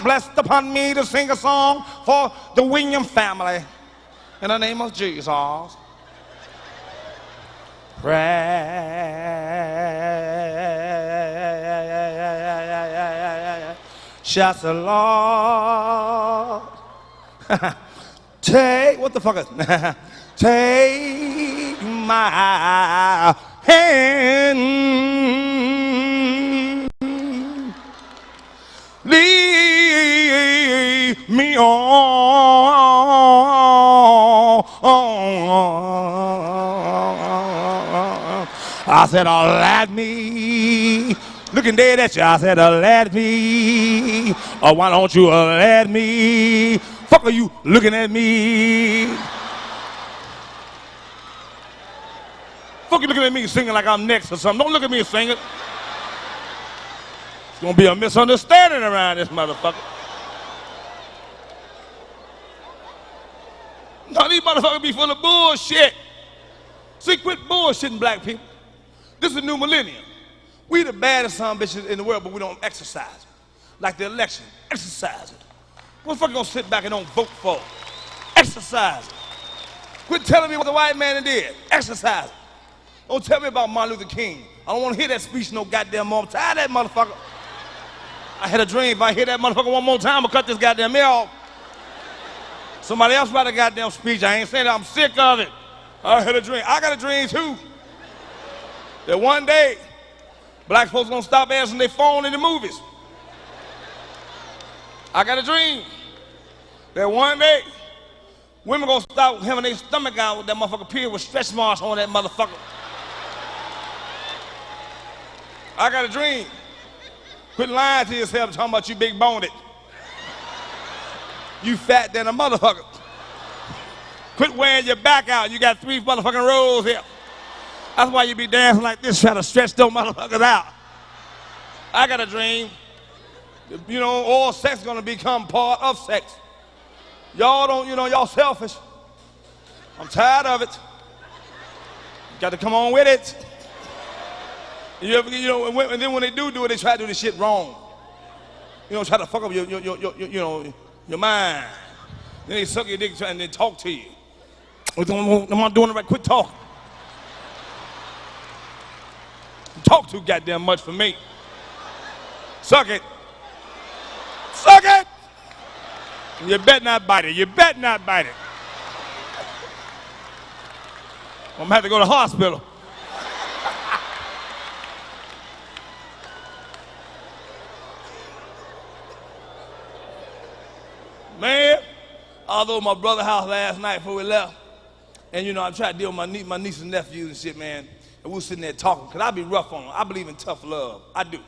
blessed upon me to sing a song for the William family. In the name of Jesus. Precious Lord. Take, what the fuck is, take my hand. I said, oh, let me. Looking dead at you, I said, oh, let me. Oh, why don't you uh, let me? Fuck are you looking at me? Fuck you looking at me singing like I'm next or something. Don't look at me singing. It's gonna be a misunderstanding around this motherfucker. These motherfuckers be full of bullshit. See, quit bullshitting black people. This is a new millennium. We the baddest son bitches in the world, but we don't exercise it. Like the election, exercise it. What the fuck you gonna sit back and don't vote for? Exercise it. Quit telling me what the white man did. Exercise it. Don't tell me about Martin Luther King. I don't want to hear that speech no goddamn more. I'm tired of that motherfucker. I had a dream if I hear that motherfucker one more time, I'll cut this goddamn ear off. Somebody else write a goddamn speech. I ain't saying. I'm sick of it. I had a dream. I got a dream too. That one day, black folks gonna stop answering their phone in the movies. I got a dream that one day, women gonna stop having their stomach out with that motherfucker period with stretch marks on that motherfucker. I got a dream. Quit lying to yourself talking about you big boned. You fat than a motherfucker. Quit wearing your back out. You got three motherfucking rolls here. That's why you be dancing like this, trying to stretch those motherfuckers out. I got a dream. You know, all sex is gonna become part of sex. Y'all don't, you know, y'all selfish. I'm tired of it. You Got to come on with it. You ever, you know, and then when they do do it, they try to do this shit wrong. You know, try to fuck up your, your, your, your you know, your mind. Then they suck your dick and then talk to you. I'm not doing it right. Quit talking. Talk too goddamn much for me. Suck it. Suck it. You bet not bite it. You bet not bite it. I'm gonna have to go to the hospital. Man, although my brother house last night before we left, and you know, I tried to deal with my, niece, my niece and nephews and shit, man. And we were sitting there talking, because I be rough on them. I believe in tough love. I do.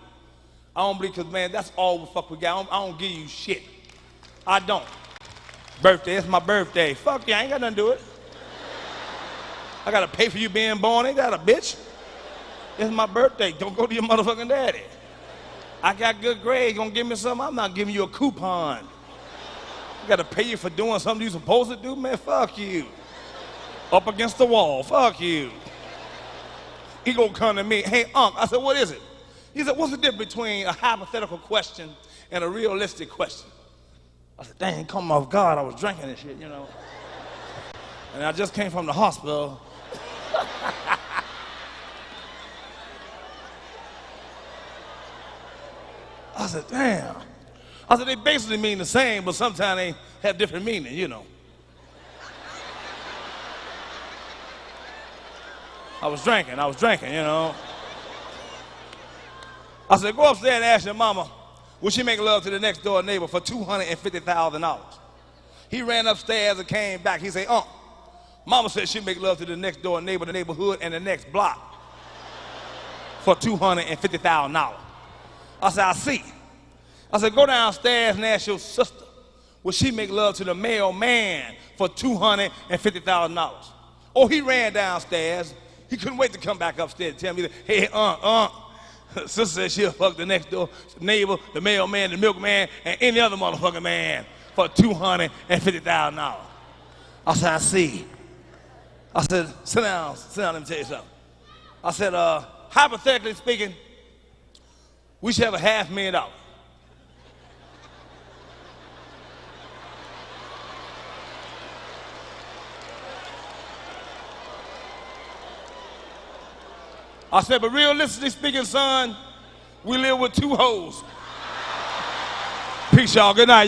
I don't believe, because, man, that's all the fuck we got. I don't, I don't give you shit. I don't. Birthday, it's my birthday. Fuck you, I ain't got nothing to do with it. I gotta pay for you being born, ain't that a bitch? It's my birthday. Don't go to your motherfucking daddy. I got good grades, gonna give me something. I'm not giving you a coupon. I gotta pay you for doing something you supposed to do, man. Fuck you. Up against the wall. Fuck you. He gonna come to me, hey, Unc. I said, what is it? He said, what's the difference between a hypothetical question and a realistic question? I said, dang, come off God, I was drinking this shit, you know. And I just came from the hospital. I said, damn. I said, they basically mean the same, but sometimes they have different meaning, you know. I was drinking, I was drinking, you know. I said, go upstairs and ask your mama, will she make love to the next door neighbor for $250,000? He ran upstairs and came back. He said, uh, mama said she'd make love to the next door neighbor, the neighborhood, and the next block for $250,000. I said, I see. I said, go downstairs and ask your sister, will she make love to the mailman for $250,000? Oh, he ran downstairs. He couldn't wait to come back upstairs and tell me, that, hey, uh, uh, sister said she'll fuck the next door neighbor, the mailman, the milkman, and any other motherfucking man for $250,000. I said, I see. I said, sit down, sit down, let me tell you something. I said, uh, hypothetically speaking, we should have a half million dollars. I said, but realistically speaking, son, we live with two hoes. Peace, y'all. Good night.